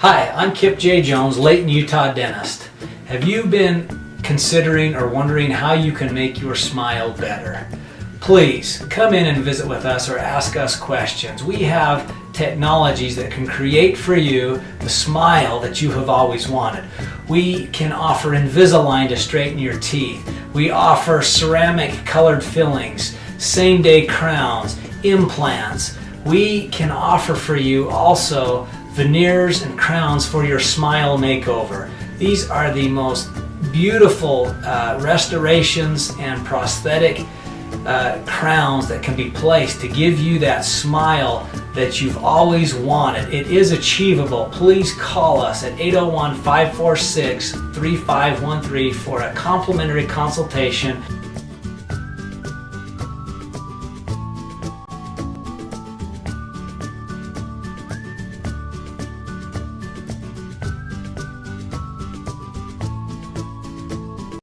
Hi, I'm Kip J. Jones, Layton, Utah dentist. Have you been considering or wondering how you can make your smile better? Please come in and visit with us or ask us questions. We have technologies that can create for you the smile that you have always wanted. We can offer Invisalign to straighten your teeth. We offer ceramic colored fillings, same day crowns, implants. We can offer for you also veneers and crowns for your smile makeover. These are the most beautiful uh, restorations and prosthetic uh, crowns that can be placed to give you that smile that you've always wanted. It is achievable. Please call us at 801 546 3513 for a complimentary consultation